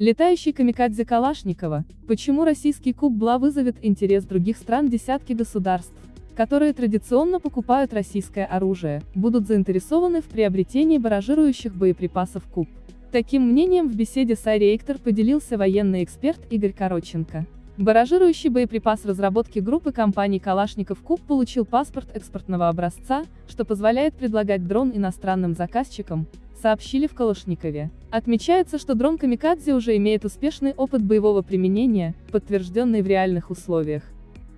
Летающий камикадзе Калашникова. Почему российский куб БЛА вызовет интерес других стран десятки государств, которые традиционно покупают российское оружие, будут заинтересованы в приобретении баражирующих боеприпасов куб. Таким мнением в беседе с Айреактор поделился военный эксперт Игорь Короченко. Баражирующий боеприпас разработки группы компаний Калашников Куб получил паспорт экспортного образца, что позволяет предлагать дрон иностранным заказчикам, сообщили в Калашникове. Отмечается, что дрон Камикадзе уже имеет успешный опыт боевого применения, подтвержденный в реальных условиях.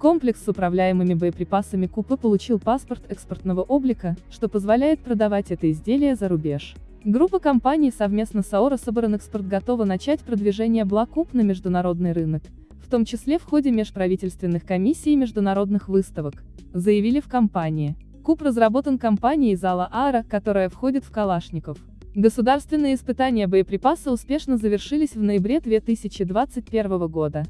Комплекс с управляемыми боеприпасами Купы получил паспорт экспортного облика, что позволяет продавать это изделие за рубеж. Группа компаний совместно с Аора готова начать продвижение Блакуп на международный рынок, в том числе в ходе межправительственных комиссий и международных выставок, заявили в компании. Куб разработан компанией Зала Ара, которая входит в Калашников. Государственные испытания боеприпаса успешно завершились в ноябре 2021 года.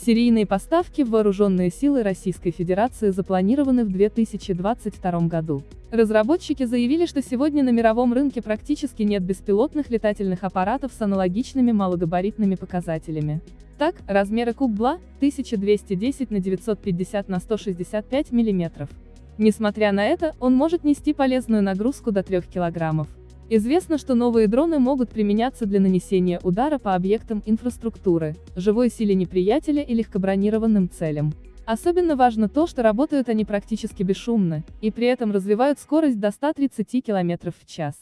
Серийные поставки в вооруженные силы Российской Федерации запланированы в 2022 году. Разработчики заявили, что сегодня на мировом рынке практически нет беспилотных летательных аппаратов с аналогичными малогабаритными показателями. Так, размеры Куб-Бла 1210 на 950 на 165 мм. Несмотря на это, он может нести полезную нагрузку до 3 килограммов. Известно, что новые дроны могут применяться для нанесения удара по объектам инфраструктуры, живой силе неприятеля и легкобронированным целям. Особенно важно то, что работают они практически бесшумно, и при этом развивают скорость до 130 км в час.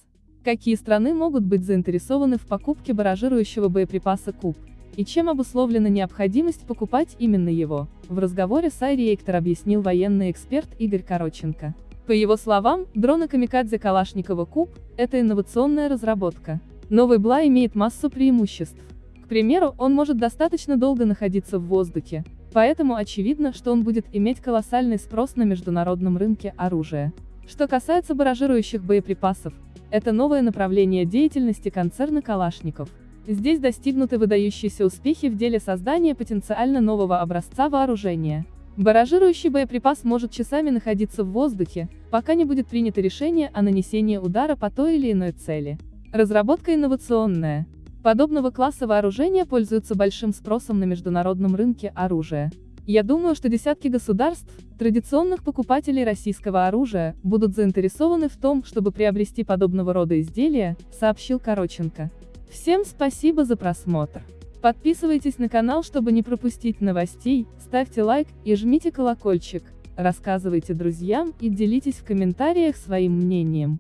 Какие страны могут быть заинтересованы в покупке баражирующего боеприпаса КУБ? И чем обусловлена необходимость покупать именно его? В разговоре с Айриэктор объяснил военный эксперт Игорь Короченко. По его словам, дроны Камикадзе Калашникова Куб – это инновационная разработка. Новый БЛА имеет массу преимуществ. К примеру, он может достаточно долго находиться в воздухе, поэтому очевидно, что он будет иметь колоссальный спрос на международном рынке оружия. Что касается баражирующих боеприпасов, это новое направление деятельности концерна Калашников. Здесь достигнуты выдающиеся успехи в деле создания потенциально нового образца вооружения. Баражирующий боеприпас может часами находиться в воздухе, пока не будет принято решение о нанесении удара по той или иной цели. Разработка инновационная. Подобного класса вооружения пользуются большим спросом на международном рынке оружия. Я думаю, что десятки государств, традиционных покупателей российского оружия, будут заинтересованы в том, чтобы приобрести подобного рода изделия, сообщил Короченко. Всем спасибо за просмотр. Подписывайтесь на канал, чтобы не пропустить новостей, ставьте лайк и жмите колокольчик, рассказывайте друзьям и делитесь в комментариях своим мнением.